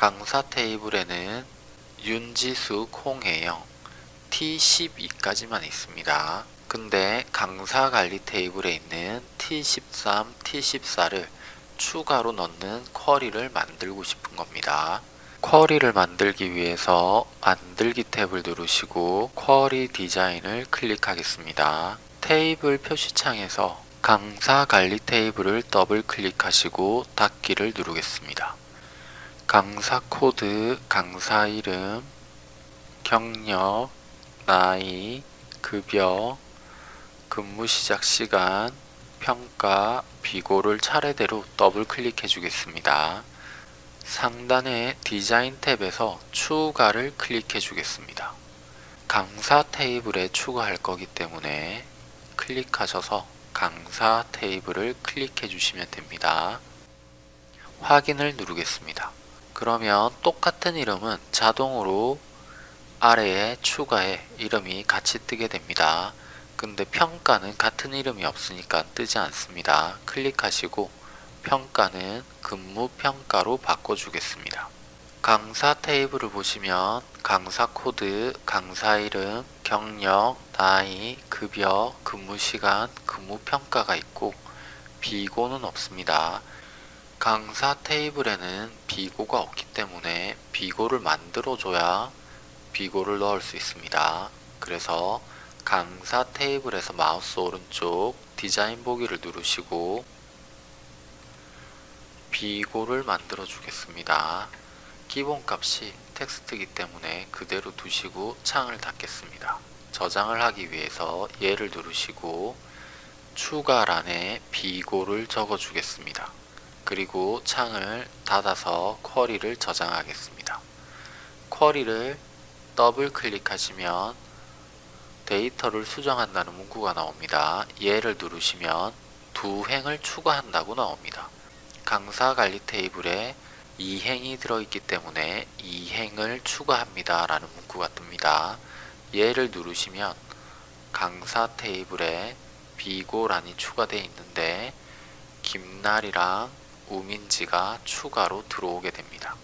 강사 테이블에는 윤지수, 콩혜영, T12까지만 있습니다. 근데 강사 관리 테이블에 있는 T13, T14를 추가로 넣는 쿼리를 만들고 싶은 겁니다. 쿼리를 만들기 위해서 만들기 탭을 누르시고 쿼리 디자인을 클릭하겠습니다. 테이블 표시창에서 강사 관리 테이블을 더블 클릭하시고 닫기를 누르겠습니다. 강사 코드, 강사 이름, 경력, 나이, 급여, 근무 시작 시간, 평가, 비고를 차례대로 더블 클릭해 주겠습니다. 상단의 디자인 탭에서 추가를 클릭해 주겠습니다. 강사 테이블에 추가할 거기 때문에 클릭하셔서 강사 테이블을 클릭해 주시면 됩니다. 확인을 누르겠습니다. 그러면 똑같은 이름은 자동으로 아래에 추가에 이름이 같이 뜨게 됩니다. 근데 평가는 같은 이름이 없으니까 뜨지 않습니다. 클릭하시고 평가는 근무 평가로 바꿔주겠습니다. 강사 테이블을 보시면 강사 코드, 강사 이름, 경력, 나이, 급여, 근무 시간, 근무 평가가 있고 비고는 없습니다. 강사 테이블에는 비고가 없기 때문에 비고를 만들어줘야 비고를 넣을 수 있습니다. 그래서 강사 테이블에서 마우스 오른쪽 디자인 보기를 누르시고 비고를 만들어 주겠습니다. 기본값이 텍스트이기 때문에 그대로 두시고 창을 닫겠습니다. 저장을 하기 위해서 얘를 누르시고 추가란에 비고를 적어 주겠습니다. 그리고 창을 닫아서 쿼리를 저장하겠습니다. 쿼리를 더블 클릭하시면 데이터를 수정한다는 문구가 나옵니다. 얘를 누르시면 두 행을 추가한다고 나옵니다. 강사 관리 테이블에 2행이 들어있기 때문에 2행을 추가합니다 라는 문구가 뜹니다. 얘를 누르시면 강사 테이블에 비고란이 추가되어 있는데 김날이랑 우민지가 추가로 들어오게 됩니다.